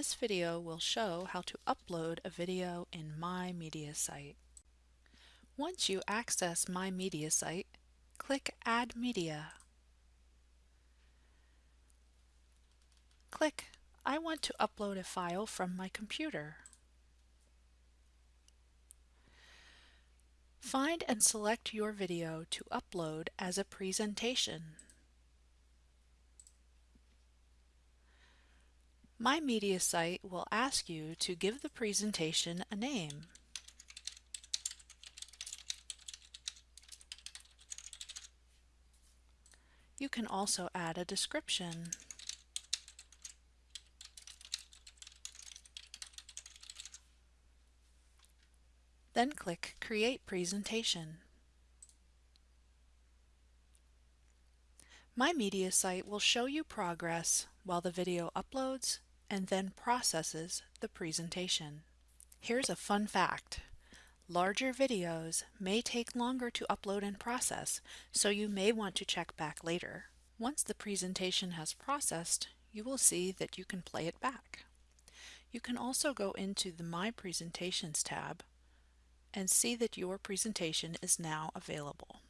This video will show how to upload a video in My Media Site. Once you access My Media Site, click Add Media. Click I want to upload a file from my computer. Find and select your video to upload as a presentation. My Media Site will ask you to give the presentation a name. You can also add a description. Then click Create Presentation. My Media Site will show you progress while the video uploads and then processes the presentation. Here's a fun fact. Larger videos may take longer to upload and process, so you may want to check back later. Once the presentation has processed, you will see that you can play it back. You can also go into the My Presentations tab and see that your presentation is now available.